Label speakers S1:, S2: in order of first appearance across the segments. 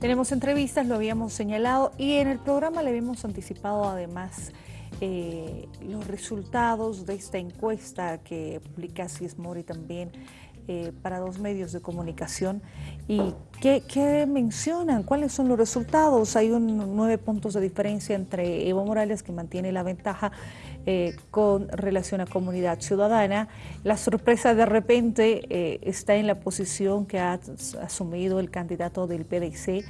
S1: Tenemos entrevistas, lo habíamos señalado y en el programa le habíamos anticipado además eh, los resultados de esta encuesta que publica Mori también eh, para dos medios de comunicación. ¿Y qué, mencionan? ¿Cuáles son los resultados? Hay un, nueve puntos de diferencia entre Evo Morales, que mantiene la ventaja eh, con relación a comunidad ciudadana. La sorpresa de repente está en la posición que ha asumido el candidato del PDC,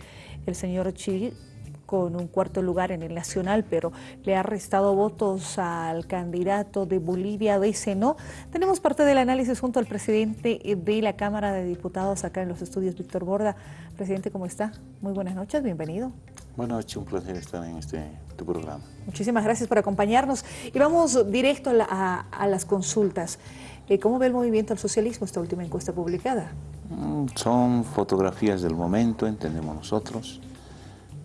S1: el señor Chi, con un cuarto lugar en el nacional, pero le ha restado votos al candidato de Bolivia de no. Tenemos parte del análisis junto al presidente de la Cámara de Diputados acá en los estudios, Víctor Borda. Presidente, ¿cómo está? Muy buenas noches, bienvenido.
S2: Buenas noches, un placer estar en este tu programa.
S1: Muchísimas gracias por acompañarnos. Y vamos directo a, las consultas. Eh, ¿Cómo ve el movimiento al socialismo esta última encuesta publicada?
S2: Mm, son fotografías del momento, entendemos nosotros.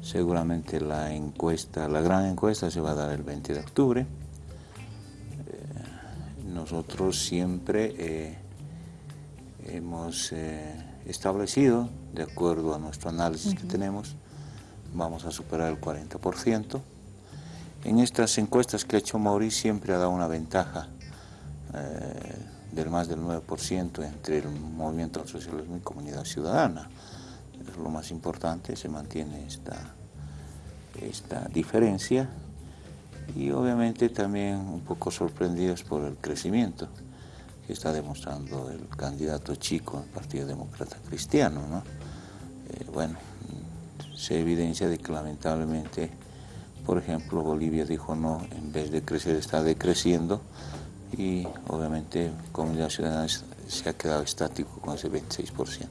S2: Seguramente la encuesta, la gran encuesta se va a dar el 20 de octubre. Eh, nosotros siempre eh, hemos eh, establecido, de acuerdo a nuestro análisis que tenemos, vamos a superar el 40%. En estas encuestas que ha hecho Mauricio siempre ha dado una ventaja del más del 9% entre el movimiento al socialismo y comunidad ciudadana es lo más importante, se mantiene esta, esta diferencia y obviamente también un poco sorprendidos por el crecimiento que está demostrando el candidato chico del Partido Demócrata Cristiano. ¿no? Eh, bueno, se evidencia de que lamentablemente, por ejemplo, Bolivia dijo no, en vez de crecer está decreciendo y obviamente Comunidad Ciudadana se ha quedado estático con ese 26%.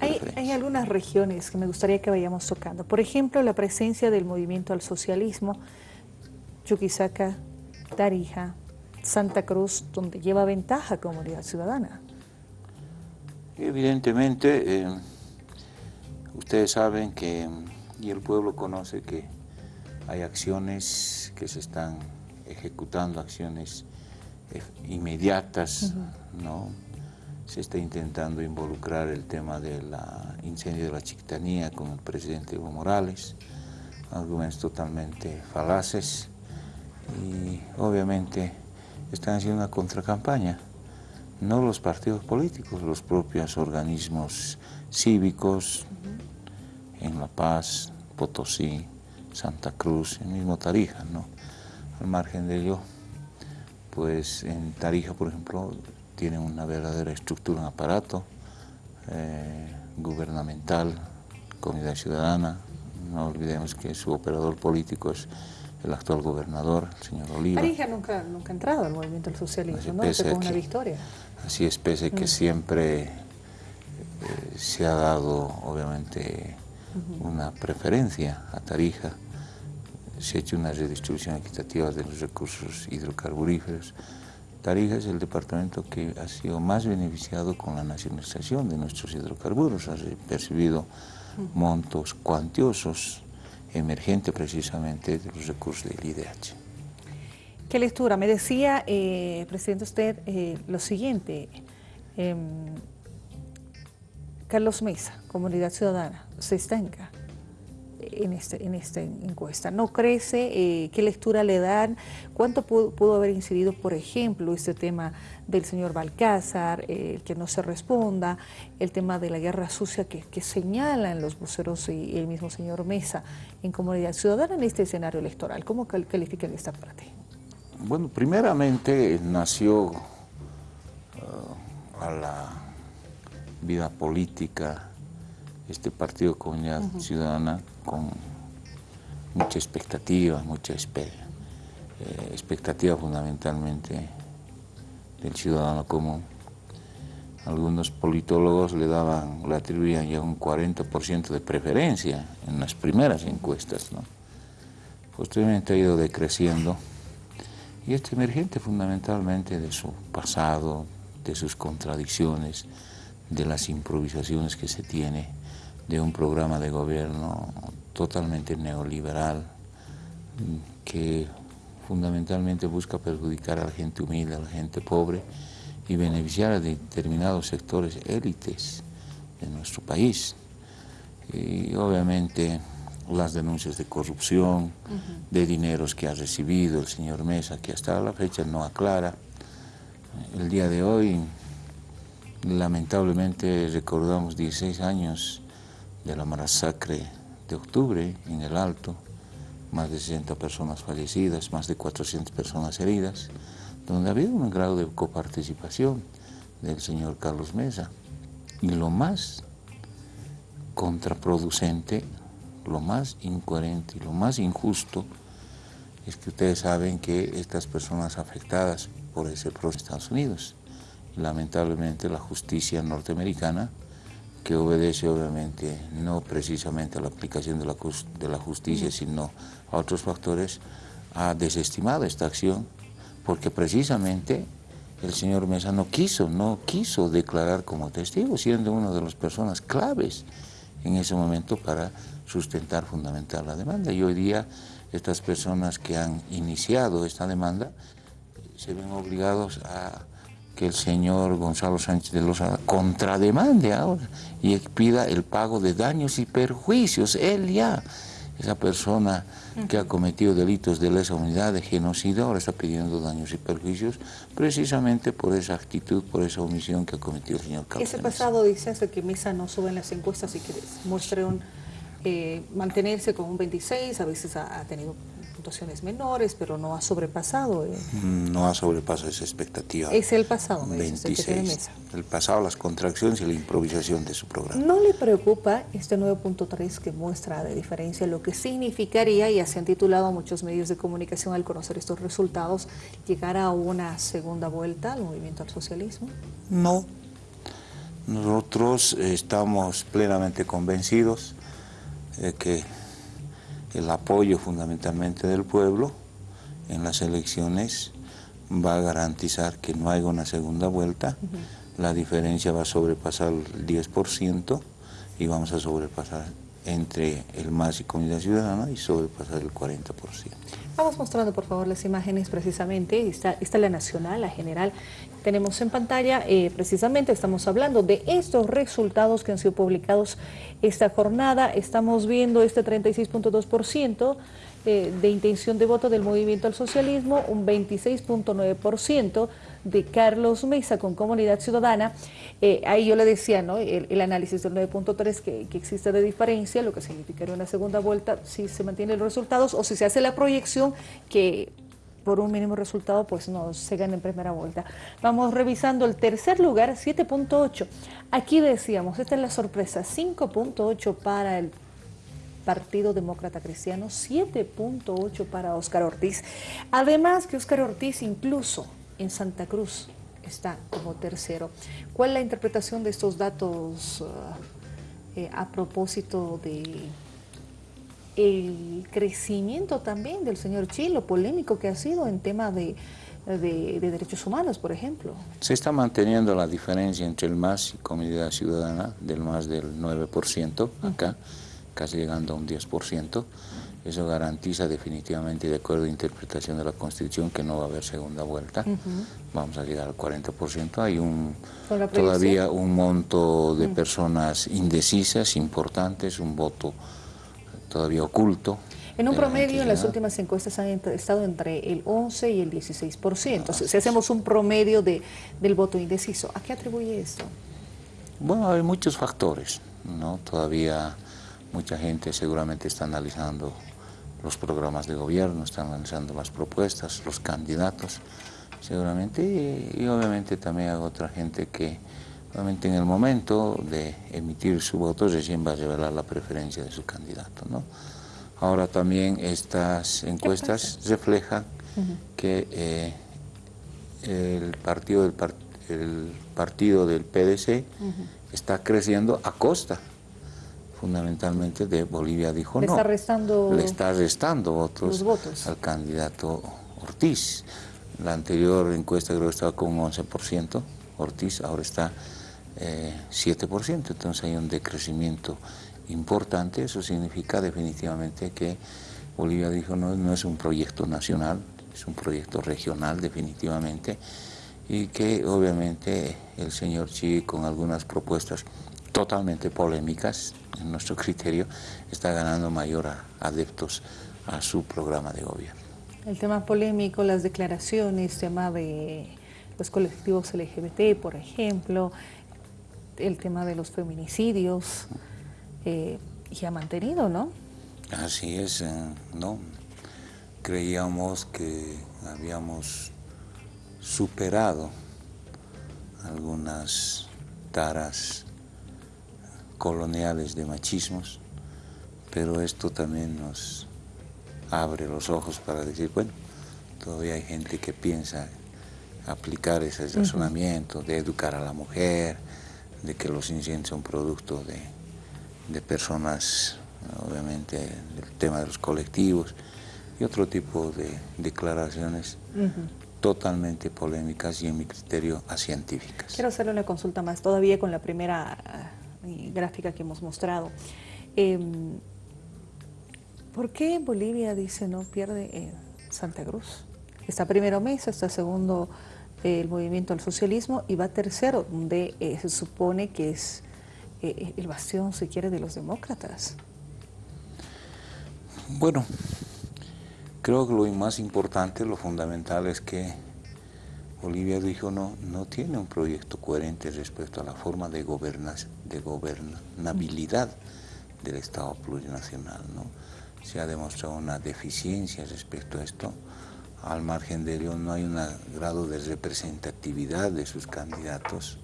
S1: Hay, algunas regiones que me gustaría que vayamos tocando. Por ejemplo, la presencia del movimiento al socialismo, Chuquisaca, Tarija, Santa Cruz, donde lleva ventaja Comunidad Ciudadana.
S2: Evidentemente, eh, ustedes saben que, y el pueblo conoce que hay acciones que se están ejecutando, acciones eh, inmediatas, ¿no? se está intentando involucrar el tema del incendio de la Chiquitanía con el presidente Evo Morales, argumentos totalmente falaces y obviamente están haciendo una contracampaña, no los partidos políticos, los propios organismos cívicos en La Paz, Potosí, Santa Cruz, el mismo Tarija, ¿no? Al margen de ello, pues en Tarija, por ejemplo, tiene una verdadera estructura, un aparato eh, gubernamental, comunidad ciudadana. No olvidemos que su operador político es el actual gobernador, el señor Oliva.
S1: Tarija nunca, nunca ha entrado al movimiento del socialismo, ¿no? Una victoria.
S2: Así es, pese que mm. siempre eh, se ha dado, obviamente, una preferencia a Tarija, se ha hecho una redistribución equitativa de los recursos hidrocarburíferos, Tarija es el departamento que ha sido más beneficiado con la nacionalización de nuestros hidrocarburos, ha percibido montos cuantiosos, emergentes precisamente de los recursos del IDH.
S1: ¿Qué lectura? Me decía, eh, presidente, usted eh, lo siguiente, em, Carlos Mesa, Comunidad Ciudadana, se estanca en, este, en esta encuesta. ¿No crece? Eh, ¿Qué lectura le dan? ¿Cuánto pudo, haber incidido, por ejemplo, este tema del señor Balcázar, eh, que no se responda, el tema de la guerra sucia que, que señalan los voceros y el mismo señor Mesa en Comunidad Ciudadana en este escenario electoral? ¿Cómo califican esta parte?
S2: Bueno, primeramente nació uh, a la vida política este partido Comunidad Ciudadana con mucha expectativa, mucha eh, expectativa fundamentalmente del ciudadano común. Algunos politólogos le daban, le atribuían ya un 40% de preferencia en las primeras encuestas. ¿no? Posteriormente ha ido decreciendo y este emergente fundamentalmente de su pasado, de sus contradicciones, de las improvisaciones que se tiene de un programa de gobierno totalmente neoliberal que fundamentalmente busca perjudicar a la gente humilde, a la gente pobre y beneficiar a determinados sectores élites de nuestro país. y obviamente las denuncias de corrupción, de dineros que ha recibido el señor Mesa, que hasta la fecha no aclara. El día de hoy, lamentablemente, recordamos 16 años de la masacre de octubre en el Alto, más de 60 personas fallecidas, más de 400 personas heridas, donde ha habido un grado de coparticipación del señor Carlos Mesa. Y lo más contraproducente lo más incoherente y lo más injusto es que ustedes saben que estas personas afectadas por ese proceso de Estados Unidos, lamentablemente la justicia norteamericana, que obedece obviamente no precisamente a la aplicación de la, de la justicia, sino a otros factores, ha desestimado esta acción porque precisamente el señor Mesa no quiso, no quiso declarar como testigo, siendo una de las personas claves en ese momento para sustentar, fundamental la demanda. Y hoy día estas personas que han iniciado esta demanda se ven obligados a que el señor Gonzalo Sánchez de Loza contrademande ahora y pida el pago de daños y perjuicios. Él ya, esa persona que ha cometido delitos de lesa unidad, de genocidio, ahora está pidiendo daños y perjuicios precisamente por esa actitud, por esa omisión que ha cometido el señor Carlos.
S1: Ese pasado dice que Misa no sube en las encuestas y que muestre un eh, mantenerse con un 26, a veces ha, tenido puntuaciones menores, pero no ha sobrepasado. Eh.
S2: No ha sobrepasado esa expectativa.
S1: Es el pasado, me
S2: 26. el pasado, las contracciones y la improvisación de su programa.
S1: ¿No le preocupa este 9.3 que muestra de diferencia lo que significaría, y así han titulado muchos medios de comunicación al conocer estos resultados, llegar a una segunda vuelta al movimiento al socialismo?
S2: No. Nosotros estamos plenamente convencidos que el apoyo fundamentalmente del pueblo en las elecciones va a garantizar que no haya una segunda vuelta, la diferencia va a sobrepasar el 10% y vamos a sobrepasar entre el MAS y Comunidad Ciudadana y sobrepasar el 40%.
S1: Vamos mostrando por favor las imágenes precisamente, esta, esta es la nacional, la general, tenemos en pantalla, eh, precisamente estamos hablando de estos resultados que han sido publicados esta jornada, estamos viendo este 36.2%, eh, de intención de voto del movimiento al socialismo, un 26.9% de Carlos Mesa con Comunidad Ciudadana. Eh, ahí yo le decía, ¿no? el, análisis del 9.3 que, que, existe de diferencia, lo que significaría una segunda vuelta si se mantienen los resultados o si se hace la proyección que por un mínimo resultado pues no se gana en primera vuelta. Vamos revisando el tercer lugar, 7.8. Aquí decíamos, esta es la sorpresa, 5.8 para el Partido Demócrata Cristiano, 7.8 para Óscar Ortiz. Además que Óscar Ortiz incluso en Santa Cruz está como tercero. ¿Cuál es la interpretación de estos datos uh, eh, a propósito de el crecimiento también del señor Chilo, polémico que ha sido en tema de, de, derechos humanos, por ejemplo.
S2: Se está manteniendo la diferencia entre el MAS y Comunidad Ciudadana, del más del 9% acá, casi llegando a un 10%. Eso garantiza definitivamente, de acuerdo a la interpretación de la Constitución, que no va a haber segunda vuelta. Vamos a llegar al 40%. Hay un, todavía un monto de personas indecisas, importantes, un voto todavía oculto.
S1: En un promedio, en las últimas encuestas han estado entre el 11 y el 16%. si hacemos un promedio de, del voto indeciso, ¿a qué atribuye esto?
S2: Bueno, hay muchos factores, ¿no? Todavía Mucha gente seguramente está analizando los programas de gobierno, está analizando las propuestas, los candidatos, seguramente, y, obviamente también hay otra gente que obviamente en el momento de emitir su voto recién va a revelar la preferencia de su candidato. ¿no? Ahora también estas encuestas reflejan que eh, el, partido del, el partido del PDC está creciendo a costa fundamentalmente de Bolivia dijo
S1: le
S2: no.
S1: Está restando
S2: le está restando votos, al candidato Ortiz. La anterior encuesta creo que estaba con un 11%, Ortiz ahora está eh, 7%, entonces hay un decrecimiento importante, eso significa definitivamente que Bolivia dijo no, no es un proyecto nacional, es un proyecto regional definitivamente, y que obviamente el señor Chi con algunas propuestas totalmente polémicas, en nuestro criterio, está ganando mayor adeptos a su programa de gobierno.
S1: El tema polémico, las declaraciones, tema de los colectivos LGBT, por ejemplo, el tema de los feminicidios, eh, y ha mantenido, ¿no?
S2: Así es, eh, ¿no? Creíamos que habíamos superado algunas taras coloniales de machismos, pero esto también nos abre los ojos para decir, bueno, todavía hay gente que piensa aplicar ese razonamiento de educar a la mujer, de que los incendios son producto de, personas, obviamente el tema de los colectivos y otro tipo de declaraciones totalmente polémicas y en mi criterio científicas.
S1: Quiero hacerle una consulta más, todavía con la primera gráfica que hemos mostrado. Em, ¿Por qué Bolivia dice no pierde Santa Cruz? Está primero Mesa, está segundo eh, el movimiento al socialismo y va tercero, donde eh, se supone que es eh, el bastión, si quiere, de los demócratas.
S2: Bueno, creo que lo más importante, lo fundamental es que Bolivia dijo no, no tiene un proyecto coherente respecto a la forma de, de gobernabilidad del Estado plurinacional. ¿no? se ha demostrado una deficiencia respecto a esto. Al margen de ello no hay un grado de representatividad de sus candidatos,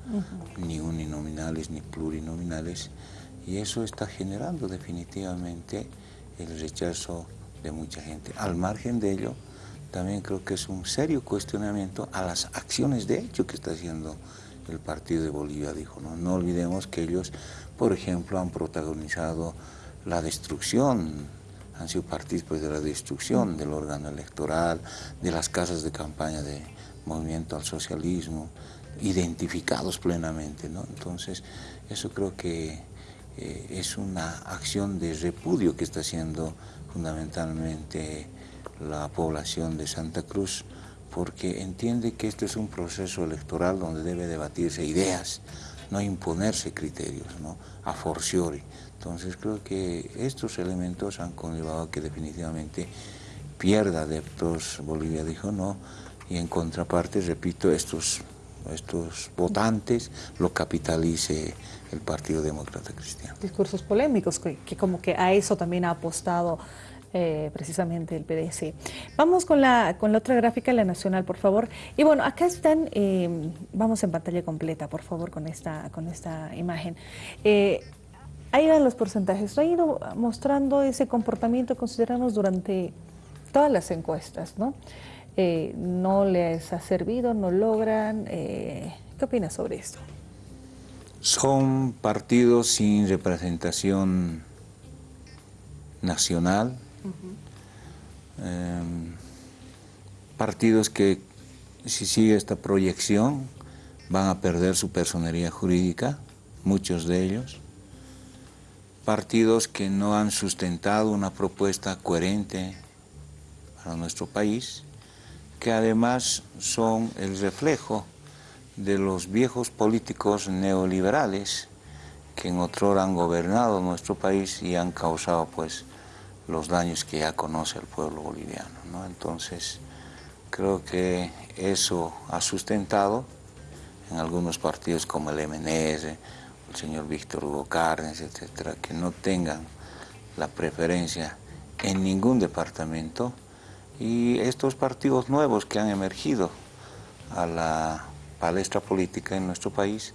S2: ni uninominales ni plurinominales, y eso está generando definitivamente el rechazo de mucha gente. Al margen de ello, también creo que es un serio cuestionamiento a las acciones de hecho que está haciendo el Partido de Bolivia, dijo. No, no olvidemos que ellos, por ejemplo, han protagonizado la destrucción han sido partícipes de la destrucción del órgano electoral, de las casas de campaña de movimiento al socialismo, identificados plenamente. ¿no? Entonces, eso creo que eh, es una acción de repudio que está haciendo fundamentalmente la población de Santa Cruz, porque entiende que este es un proceso electoral donde debe debatirse ideas, no imponerse criterios, ¿no? a forciori. Entonces creo que estos elementos han conllevado a que definitivamente pierda adeptos, Bolivia dijo no, y en contraparte, repito, estos, estos votantes lo capitalice el Partido Demócrata Cristiano.
S1: Discursos polémicos, que, como que a eso también ha apostado eh, precisamente el PDC. Vamos con la, con la otra gráfica, la nacional, por favor. Y bueno, acá están, eh, vamos en pantalla completa, por favor, con esta, con esta imagen. Eh, ahí van los porcentajes. Ha ido mostrando ese comportamiento, consideramos, durante todas las encuestas, ¿no? Eh, no les ha servido, no logran. Eh, ¿Qué opinas sobre esto?
S2: Son partidos sin representación nacional, em, partidos que si sigue esta proyección van a perder su personería jurídica, muchos de ellos. Partidos que no han sustentado una propuesta coherente para nuestro país, que además son el reflejo de los viejos políticos neoliberales que en otro han gobernado nuestro país y han causado pues los daños que ya conoce el pueblo boliviano. Entonces, creo que eso ha sustentado en algunos partidos como el MNS, el señor Víctor Hugo Cárdenas, etcétera, que no tengan la preferencia en ningún departamento y estos partidos nuevos que han emergido a la palestra política en nuestro país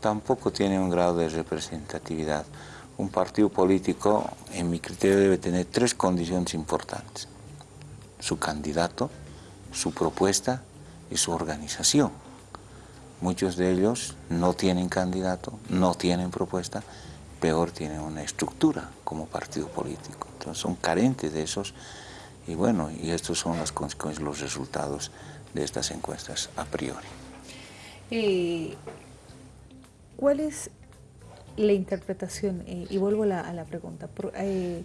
S2: tampoco tienen un grado de representatividad. Un partido político, en mi criterio, debe tener tres condiciones importantes. Su candidato, su propuesta y su organización. Muchos de ellos no tienen candidato, no tienen propuesta, peor tienen una estructura como partido político. Entonces son carentes de esos y bueno, y estos son las consecuencias, los resultados de estas encuestas a priori.
S1: Eh, ¿Cuál es la interpretación? Eh, y vuelvo a la, pregunta. Eh,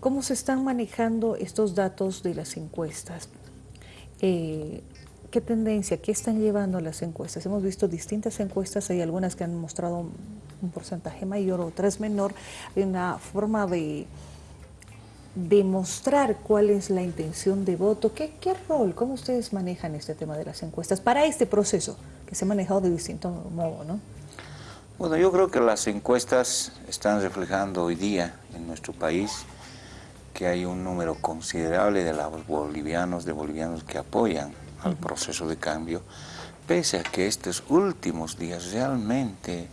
S1: ¿Cómo se están manejando estos datos de las encuestas? ¿Qué tendencia, qué están llevando las encuestas? Hemos visto distintas encuestas, hay algunas que han mostrado un porcentaje mayor, otra es menor, hay una forma de demostrar cuál es la intención de voto. ¿Qué, ¿Qué rol, cómo ustedes manejan este tema de las encuestas para este proceso que se ha manejado de distinto modo, no?
S2: Bueno, yo creo que las encuestas están reflejando hoy día en nuestro país que hay un número considerable de los bolivianos, de bolivianos que apoyan al proceso de cambio, pese a que estos últimos días realmente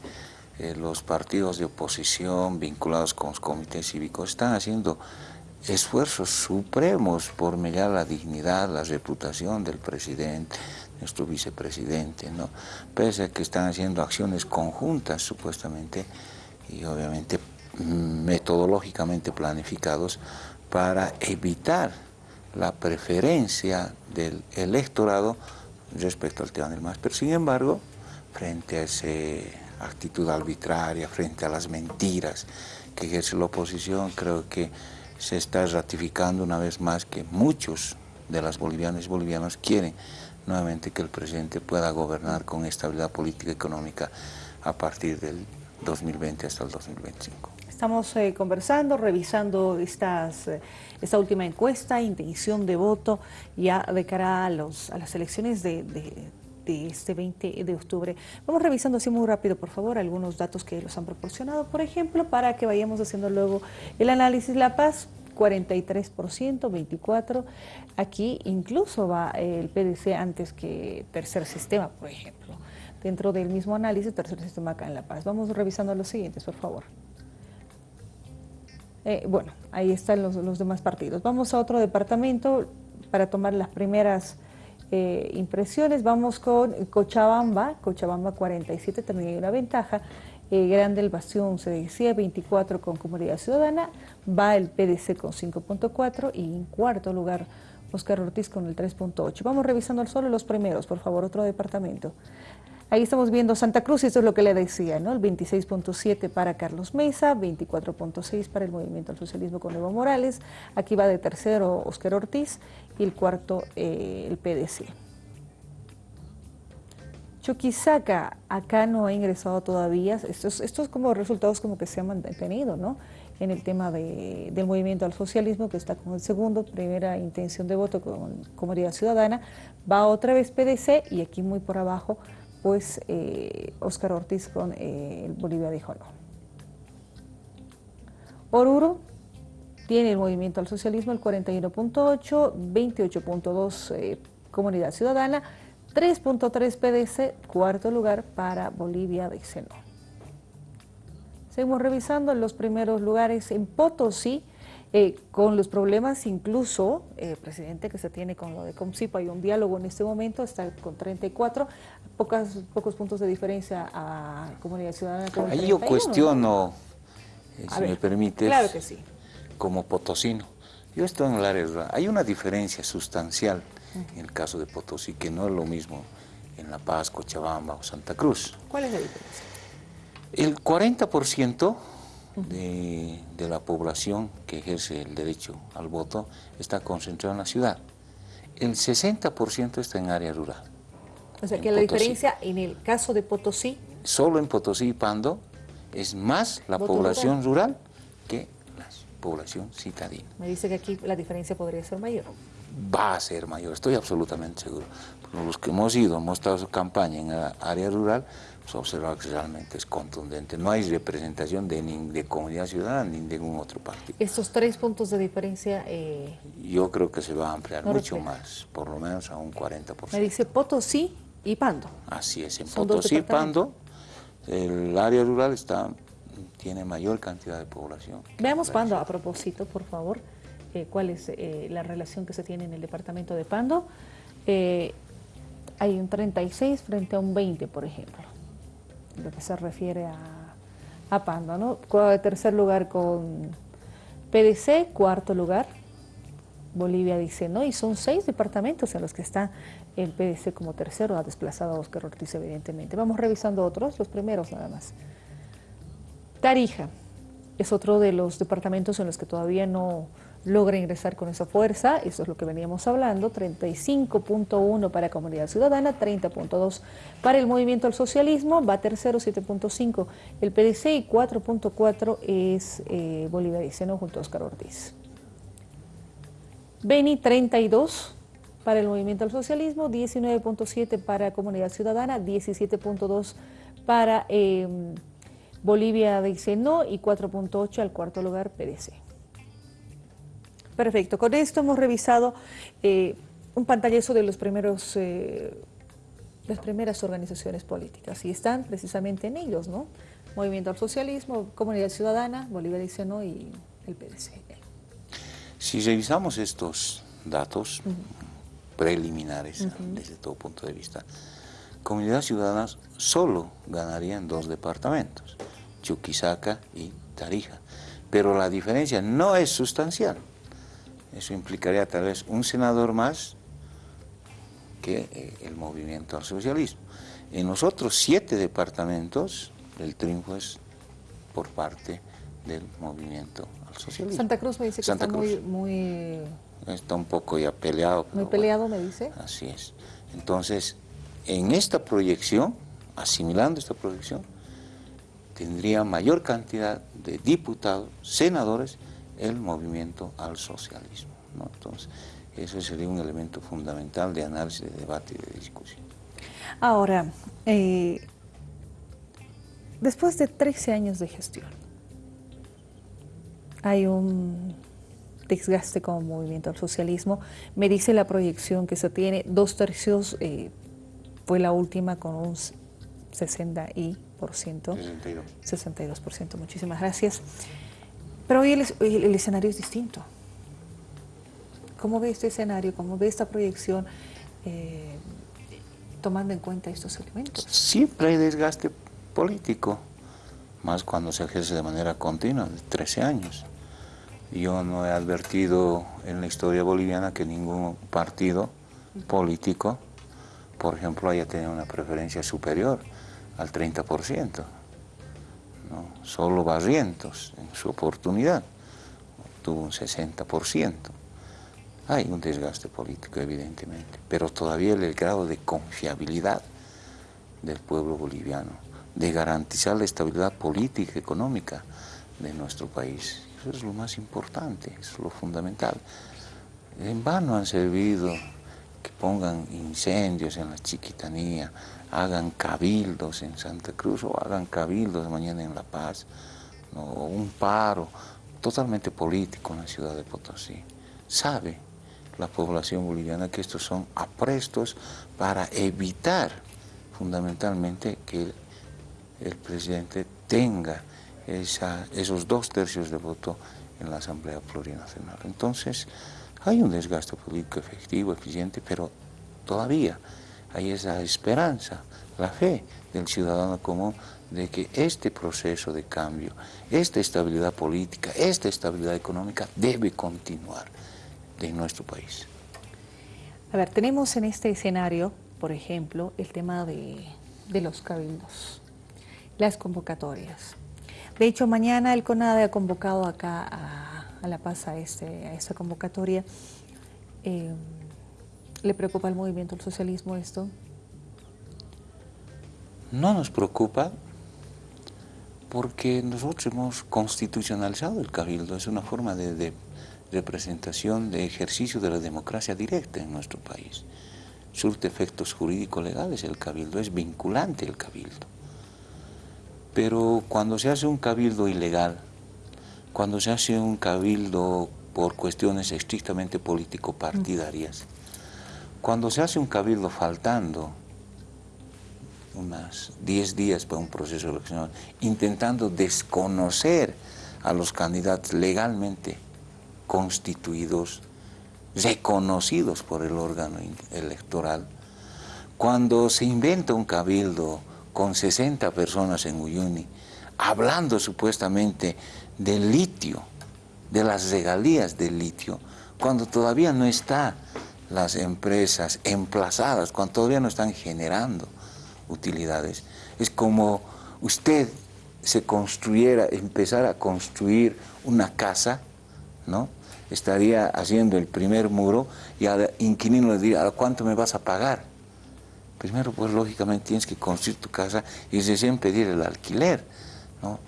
S2: eh, los partidos de oposición vinculados con los comités cívicos están haciendo esfuerzos supremos por mejorar la dignidad, la reputación del presidente, nuestro vicepresidente, ¿no? pese a que están haciendo acciones conjuntas supuestamente y obviamente mm, metodológicamente planificados para evitar la preferencia del electorado respecto al tema del MAS. Pero sin embargo, frente a esa actitud arbitraria, frente a las mentiras que ejerce la oposición, creo que se está ratificando una vez más que muchos de las bolivianas y bolivianos quieren nuevamente que el presidente pueda gobernar con estabilidad política y económica a partir del 2020 hasta el 2025.
S1: Estamos eh, conversando, revisando estas, eh, esta última encuesta, intención de voto ya de cara a, los, a las elecciones de, de, de, este 20 de octubre. Vamos revisando así muy rápido, por favor, algunos datos que los han proporcionado, por ejemplo, para que vayamos haciendo luego el análisis La Paz. 43%, 24%. Aquí incluso va el PDC antes que Tercer Sistema, por ejemplo. Dentro del mismo análisis, Tercer Sistema acá en La Paz. Vamos revisando los siguientes, por favor. Eh, bueno, ahí están los, los, demás partidos. Vamos a otro departamento para tomar las primeras eh, impresiones. Vamos con Cochabamba, Cochabamba 47, también hay una ventaja. Eh, Grande el Bastión se decía 24 con Comunidad Ciudadana, va el PDC con 5.4 y en cuarto lugar Oscar Ortiz con el 3.8. Vamos revisando solo los primeros, por favor, otro departamento. Ahí estamos viendo Santa Cruz, y esto es lo que le decía, ¿no? El 26.7 para Carlos Mesa, 24.6 para el Movimiento al Socialismo con Evo Morales. Aquí va de tercero Oscar Ortiz y el cuarto eh, el PDC. Chuquisaca, acá no ha ingresado todavía, estos, estos como resultados como que se han mantenido, ¿no? En el tema de, del movimiento al socialismo, que está con el segundo, primera intención de voto con Comunidad Ciudadana, va otra vez PDC y aquí muy por abajo pues eh, Oscar Ortiz con eh, Bolivia dijo no. Oruro tiene el movimiento al socialismo el 41.8, 28.2 eh, Comunidad Ciudadana, 3.3 PDC, cuarto lugar para Bolivia dice no. Seguimos revisando los primeros lugares en Potosí, eh, con los problemas incluso, eh, presidente, que se tiene con lo de Comsipo, hay un diálogo en este momento, está con 34, pocas, pocos puntos de diferencia a Comunidad Ciudadana.
S2: Con Ahí yo cuestiono, eh, si me permites,
S1: claro que sí.
S2: como potosino. Yo estoy en el área rural. Hay una diferencia sustancial en el caso de Potosí, que no es lo mismo en La Paz, Cochabamba o Santa Cruz.
S1: ¿Cuál es la diferencia?
S2: El 40% de, de, la población que ejerce el derecho al voto está concentrada en la ciudad. El 60% está en área rural.
S1: O sea que la Potosí. diferencia en el caso de Potosí...
S2: Solo en Potosí y Pando es más la población rural? rural que la población citadina.
S1: Me dice que aquí la diferencia podría ser mayor.
S2: Va a ser mayor, estoy absolutamente seguro. Los que hemos ido, hemos estado en campaña en la área rural, pues observado que realmente es contundente. No hay representación de, ni de comunidad ciudadana ni de ningún otro partido.
S1: ¿Estos tres puntos de diferencia? Eh,
S2: Yo creo que se va a ampliar no mucho más, por lo menos a un 40%.
S1: Me dice Potosí y Pando.
S2: Así es, en Potosí y Pando el área rural está tiene mayor cantidad de población.
S1: Veamos Pando a propósito, por favor, eh, cuál es eh, la relación que se tiene en el departamento de Pando. Eh, hay un 36 frente a un 20, por ejemplo lo que se refiere a, a Pando, ¿no? Tercer lugar con PDC, cuarto lugar, Bolivia dice no, y son seis departamentos en los que está el PDC como tercero, ha desplazado a Oscar Ortiz evidentemente. Vamos revisando otros, los primeros nada más. Tarija es otro de los departamentos en los que todavía no, logra ingresar con esa fuerza, eso es lo que veníamos hablando, 35.1 para Comunidad Ciudadana, 30.2 para el Movimiento al Socialismo, va tercero 7.5 el PDC y 4.4 es eh, Bolivia Diceno junto a Oscar Ortiz. Beni 32 para el Movimiento al Socialismo, 19.7 para Comunidad Ciudadana, 17.2 para eh, Bolivia Diceno y 4.8 al cuarto lugar PDC. Perfecto, con esto hemos revisado eh, un pantallazo de los primeros, eh, las primeras organizaciones políticas y están precisamente en ellos, ¿no? Movimiento al Socialismo, Comunidad Ciudadana, Bolivia dice no y el PDC.
S2: Si revisamos estos datos preliminares desde todo punto de vista, Comunidad Ciudadana solo ganaría en dos departamentos, Chuquisaca y Tarija, pero la diferencia no es sustancial. Eso implicaría tal vez un senador más que eh, el movimiento al socialismo. En los otros siete departamentos, el triunfo es por parte del movimiento al socialismo.
S1: Santa Cruz me dice que está muy, muy...
S2: Está un poco ya peleado.
S1: Muy peleado, me dice.
S2: Así es. Entonces, en esta proyección, asimilando esta proyección, tendría mayor cantidad de diputados, senadores, el movimiento al socialismo. ¿no? Entonces, eso sería un elemento fundamental de análisis, de debate y de discusión.
S1: Ahora, eh, después de 13 años de gestión, hay un desgaste como movimiento al socialismo. Me dice la proyección que se tiene, dos tercios eh, fue la última con un 60 y por ciento. 62. 62%, muchísimas gracias. Pero hoy el, escenario es distinto. ¿Cómo ve este escenario? ¿Cómo ve esta proyección eh, tomando en cuenta estos elementos?
S2: Siempre hay desgaste político, más cuando se ejerce de manera continua, de 13 años. Yo no he advertido en la historia boliviana que ningún partido político, por ejemplo, haya tenido una preferencia superior al 30%. Solo Barrientos, en su oportunidad, tuvo un 60%. Hay un desgaste político, evidentemente, pero todavía el grado de confiabilidad del pueblo boliviano, de garantizar la estabilidad política y económica de nuestro país. Eso es lo más importante, es lo fundamental. En vano han servido que pongan incendios en la chiquitanía, hagan cabildos en Santa Cruz o hagan cabildos mañana en La Paz, o un paro totalmente político en la ciudad de Potosí. Sabe la población boliviana que estos son aprestos para evitar fundamentalmente que el, presidente tenga esos dos tercios de voto en la Asamblea Plurinacional. Entonces, hay un desgaste político efectivo, eficiente, pero todavía hay esa esperanza, la fe del ciudadano común de que este proceso de cambio, esta estabilidad política, esta estabilidad económica debe continuar en nuestro país.
S1: A ver, tenemos en este escenario, por ejemplo, el tema de, los cabildos, las convocatorias. De hecho, mañana el CONADE ha convocado acá a, La Paz a, este, esta convocatoria. Eh, ¿Le preocupa al movimiento del socialismo esto?
S2: No nos preocupa porque nosotros hemos constitucionalizado el cabildo, es una forma de, representación, de ejercicio de la democracia directa en nuestro país. Surte efectos jurídicos legales el cabildo, es vinculante el cabildo. Pero cuando se hace un cabildo ilegal, cuando se hace un cabildo por cuestiones estrictamente político-partidarias, cuando se hace un cabildo faltando unas 10 días para un proceso electoral, intentando desconocer a los candidatos legalmente constituidos, reconocidos por el órgano electoral, cuando se inventa un cabildo con 60 personas en Uyuni, hablando supuestamente del litio, de las regalías del litio, cuando todavía no está las empresas emplazadas, cuando todavía no están generando utilidades. Es como usted se construyera, empezara a construir una casa ¿no? Estaría haciendo el primer muro y al inquilino le diría, ¿a cuánto me vas a pagar? Primero, pues lógicamente tienes que construir tu casa y recién pedir el alquiler, ¿no?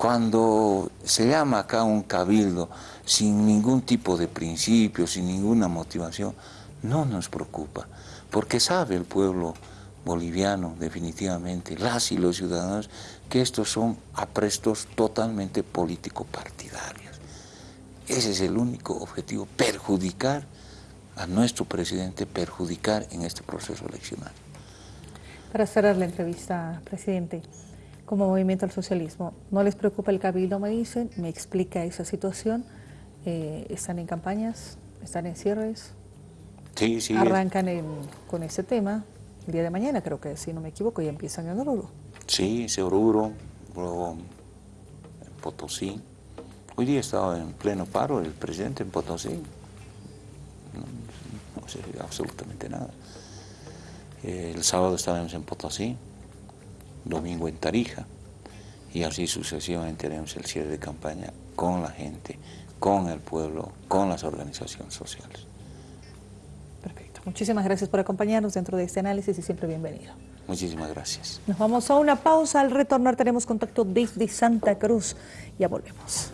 S2: Cuando se llama acá un cabildo sin ningún tipo de principio, sin ninguna motivación, no nos preocupa, porque sabe el pueblo boliviano definitivamente, las y los ciudadanos, que estos son aprestos totalmente político-partidarios. Ese es el único objetivo, perjudicar a nuestro presidente, perjudicar en este proceso eleccional.
S1: Para cerrar la entrevista, presidente, como movimiento al socialismo, ¿no les preocupa el cabildo, me dicen? ¿Me explica esa situación? Eh, ¿Están en campañas? ¿Están en cierres?
S2: Sí, sí.
S1: Arrancan con ese tema el día de mañana, creo que si no me equivoco, ya empiezan en Oruro.
S2: Sí, en Oruro, luego en Potosí. Hoy día estaba en pleno paro el presidente en Potosí. No, sé absolutamente nada. El sábado estábamos en Potosí, domingo en Tarija y así sucesivamente haremos el cierre de campaña con la gente, con el pueblo, con las organizaciones sociales.
S1: Perfecto. Muchísimas gracias por acompañarnos dentro de este análisis y siempre bienvenido.
S2: Muchísimas gracias.
S1: Nos vamos a una pausa. Al retornar tenemos contacto desde Santa Cruz. Ya volvemos.